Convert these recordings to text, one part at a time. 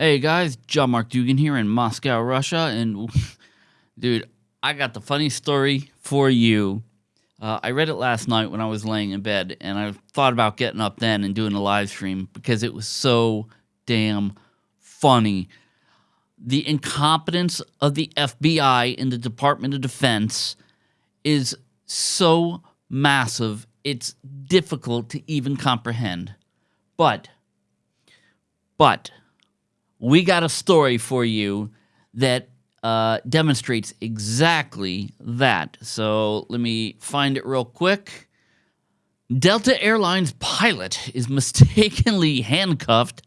Hey guys, John Mark Dougan here in Moscow, Russia, and dude, I got the funny story for you. Uh, I read it last night when I was laying in bed, and I thought about getting up then and doing a live stream because it was so damn funny. The incompetence of the FBI and the Department of Defense is so massive, it's difficult to even comprehend. But, but, we got a story for you that uh, demonstrates exactly that. So let me find it real quick. Delta Airlines pilot is mistakenly handcuffed,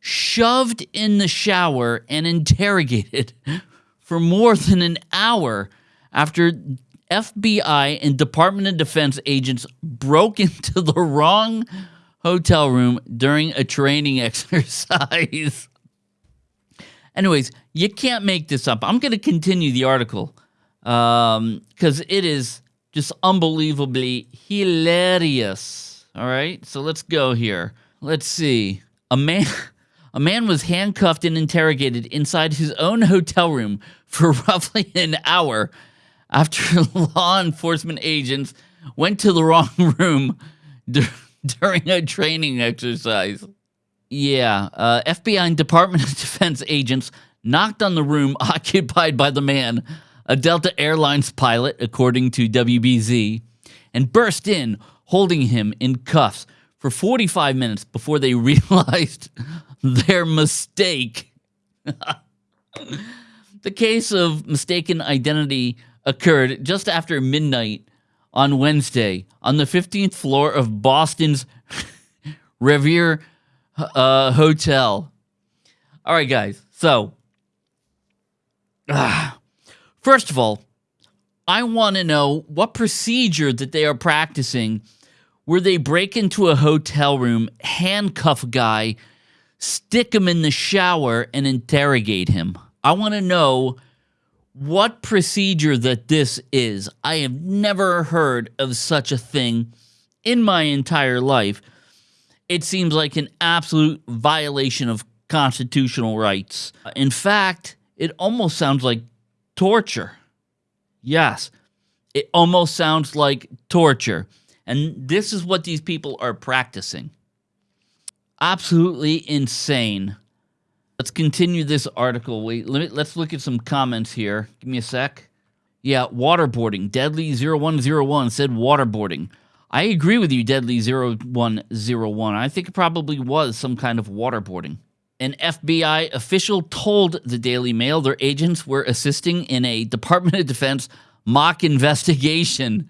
shoved in the shower, and interrogated for more than an hour after FBI and Department of Defense agents broke into the wrong hotel room during a training exercise. Anyways, you can't make this up. I'm going to continue the article because um, it is just unbelievably hilarious. All right, so let's go here. Let's see. A man, a man was handcuffed and interrogated inside his own hotel room for roughly an hour after law enforcement agents went to the wrong room during a training exercise. Yeah, uh, FBI and Department of Defense agents knocked on the room occupied by the man, a Delta Airlines pilot, according to WBZ, and burst in, holding him in cuffs for 45 minutes before they realized their mistake. the case of mistaken identity occurred just after midnight on Wednesday on the 15th floor of Boston's Revere uh, Hotel. All right, guys. So, uh, first of all, I want to know what procedure that they are practicing where they break into a hotel room, handcuff a guy, stick him in the shower, and interrogate him. I want to know what procedure that this is. I have never heard of such a thing in my entire life. It seems like an absolute violation of constitutional rights. In fact, it almost sounds like torture. Yes, it almost sounds like torture. And this is what these people are practicing. Absolutely insane. Let's continue this article. Wait, let me, let's look at some comments here. Give me a sec. Yeah, waterboarding. Deadly0101 said waterboarding. I agree with you, Deadly0101. I think it probably was some kind of waterboarding. An FBI official told the Daily Mail their agents were assisting in a Department of Defense mock investigation.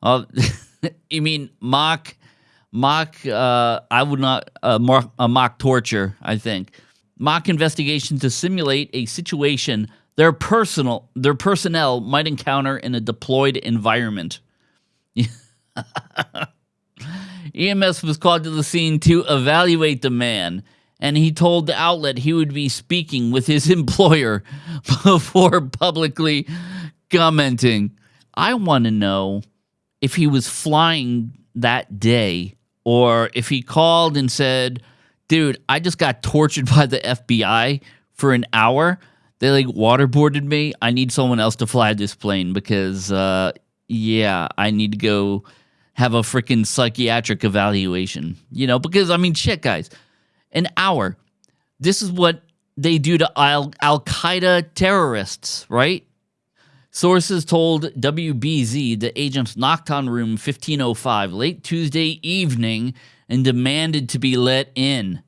Uh, you mean mock, mock, uh, I would not, uh, mock, mock torture, I think mock investigation to simulate a situation their personal their personnel might encounter in a deployed environment. EMS was called to the scene to evaluate the man, and he told the outlet he would be speaking with his employer before publicly commenting. I want to know if he was flying that day or if he called and said, dude, I just got tortured by the FBI for an hour. They like waterboarded me. I need someone else to fly this plane because, uh, yeah, I need to go have a freaking psychiatric evaluation. You know, because I mean, shit, guys, an hour. This is what they do to Al Qaeda terrorists, right? Sources told WBZ the agents knocked on room 1505 late Tuesday evening and demanded to be let in.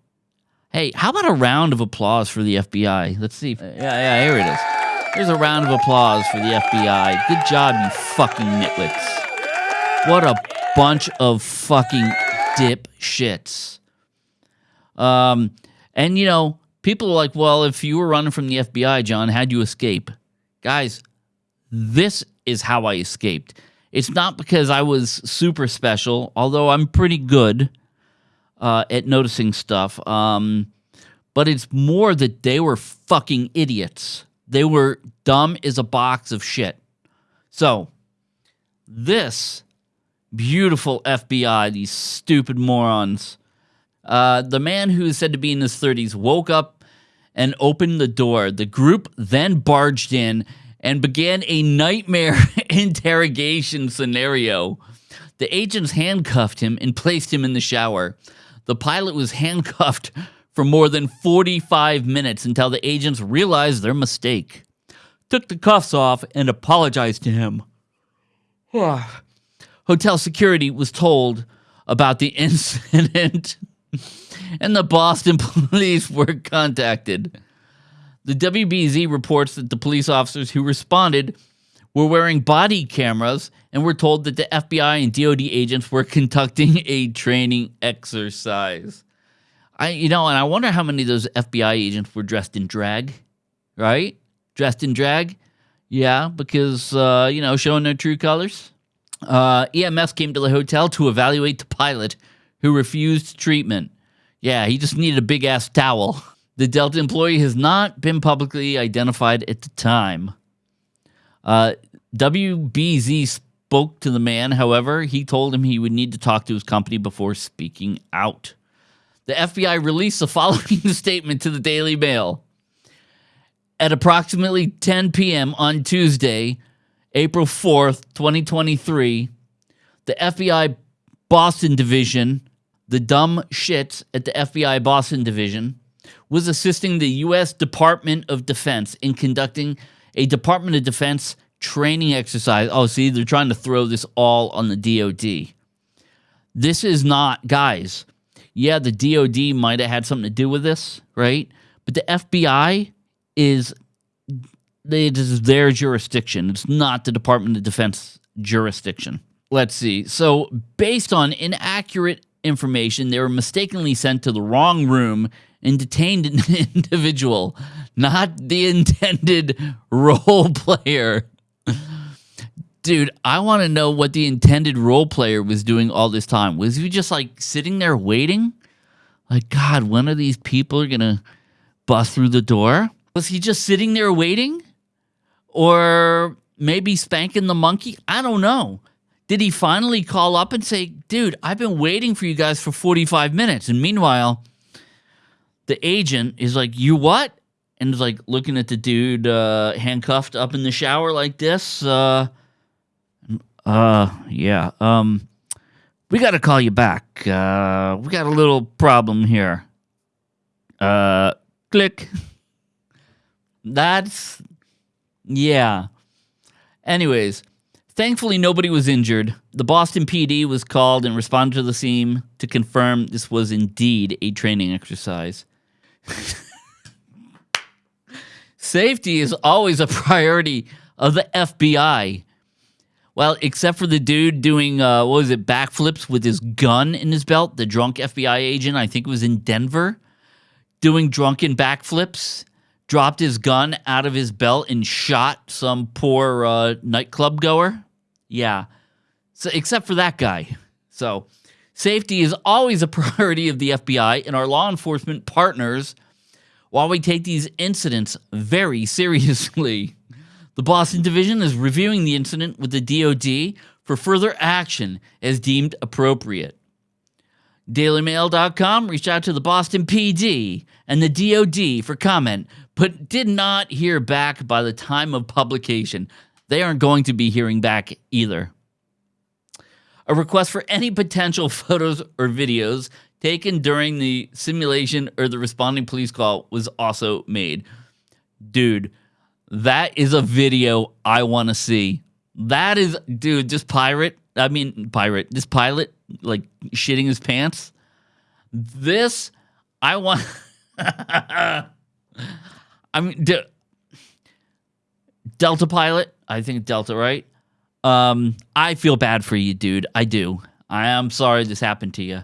Hey, how about a round of applause for the FBI? Let's see. yeah, yeah, here it is. Here's a round of applause for the FBI. Good job, you fucking nitwits. What a bunch of fucking dip shits. Um, and you know, people are like, well, if you were running from the FBI, John, how'd you escape? Guys, this is how I escaped. It's not because I was super special, although I'm pretty good uh, at noticing stuff. Um, but it's more that they were fucking idiots. They were dumb as a box of shit. So, this beautiful FBI, these stupid morons. Uh, the man who is said to be in his 30s woke up and opened the door. The group then barged in and began a nightmare interrogation scenario. The agents handcuffed him and placed him in the shower. The pilot was handcuffed for more than 45 minutes until the agents realized their mistake, took the cuffs off, and apologized to him. Hotel security was told about the incident, and the Boston police were contacted. The WBZ reports that the police officers who responded were wearing body cameras and were told that the FBI and DoD agents were conducting a training exercise. I, you know, and I wonder how many of those FBI agents were dressed in drag, right? Dressed in drag, yeah, because uh, you know, showing their true colors. Uh, EMS came to the hotel to evaluate the pilot, who refused treatment. Yeah, he just needed a big ass towel. The Delta employee has not been publicly identified at the time. Uh, WBZ spoke to the man, however, he told him he would need to talk to his company before speaking out. The FBI released the following statement to the Daily Mail. At approximately 10 p.m. on Tuesday, April 4th, 2023, the FBI Boston Division, the dumb shits at the FBI Boston Division, was assisting the U.S. Department of Defense in conducting a Department of Defense training exercise. Oh, see, they're trying to throw this all on the DoD. This is not, guys. Yeah, the DoD might have had something to do with this, right? But the FBI is it is their jurisdiction. It's not the Department of Defense jurisdiction. Let's see. So, based on inaccurate information, they were mistakenly sent to the wrong room and detained an individual, not the intended role player. Dude, I want to know what the intended role player was doing all this time. Was he just like sitting there waiting? Like, God, when are these people going to bust through the door? Was he just sitting there waiting? Or maybe spanking the monkey? I don't know. Did he finally call up and say, dude, I've been waiting for you guys for 45 minutes? And meanwhile, the agent is like, you what? And is like looking at the dude uh, handcuffed up in the shower like this. Uh, uh, yeah. Um, we got to call you back. Uh, we got a little problem here. Uh, click. That's yeah. Anyways, thankfully nobody was injured. The Boston PD was called and responded to the scene to confirm this was indeed a training exercise. Safety is always a priority of the FBI. Well, except for the dude doing, uh, what was it, backflips with his gun in his belt, the drunk FBI agent, I think it was in Denver, doing drunken backflips dropped his gun out of his belt and shot some poor uh, nightclub goer. Yeah. So, except for that guy. So, safety is always a priority of the FBI and our law enforcement partners while we take these incidents very seriously. The Boston Division is reviewing the incident with the DoD for further action as deemed appropriate. DailyMail.com reached out to the Boston PD and the DoD for comment, but did not hear back by the time of publication. They aren't going to be hearing back either. A request for any potential photos or videos taken during the simulation or the responding police call was also made. Dude, that is a video I want to see. That is, dude, just pirate. I mean, pirate, this pilot, like shitting his pants. This, I want. I mean, De- Delta pilot. I think Delta, right? Um, I feel bad for you, dude. I do. I am sorry this happened to you.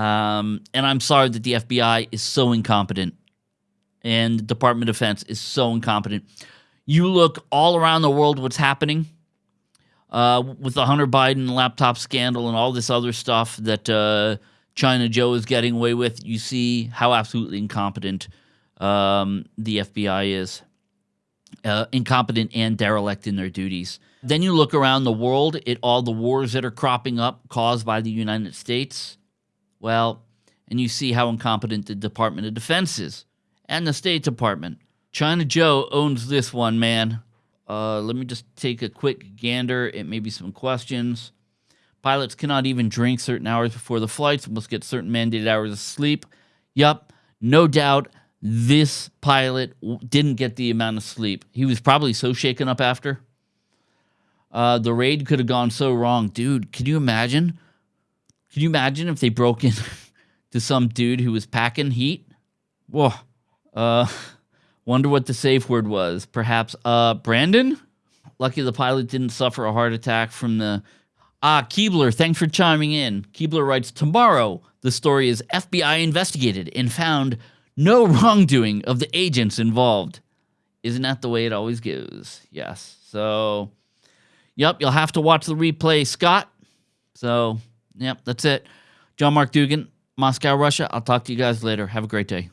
Um, and I'm sorry that the FBI is so incompetent and the Department of Defense is so incompetent. You look all around the world what's happening uh, with the Hunter Biden laptop scandal and all this other stuff that uh, China Joe is getting away with. You see how absolutely incompetent um, the FBI is uh, incompetent and derelict in their duties. Then you look around the world at all the wars that are cropping up caused by the United States. Well, and you see how incompetent the Department of Defense is and the State Department. China Joe owns this one, man. Uh, let me just take a quick gander at maybe some questions. Pilots cannot even drink certain hours before the flights, must get certain mandated hours of sleep. Yup, no doubt this pilot didn't get the amount of sleep. He was probably so shaken up after. Uh, the raid could have gone so wrong. Dude, can you imagine? Can you imagine if they broke in to some dude who was packing heat? Whoa. Uh, wonder what the safe word was. Perhaps, uh, Brandon? Lucky the pilot didn't suffer a heart attack from the. Ah, Keebler, thanks for chiming in. Keebler writes Tomorrow, the story is FBI investigated and found no wrongdoing of the agents involved. Isn't that the way it always goes? Yes. So, yep, you'll have to watch the replay, Scott. So, yep, that's it. John Mark Dougan, Moscow, Russia. I'll talk to you guys later. Have a great day.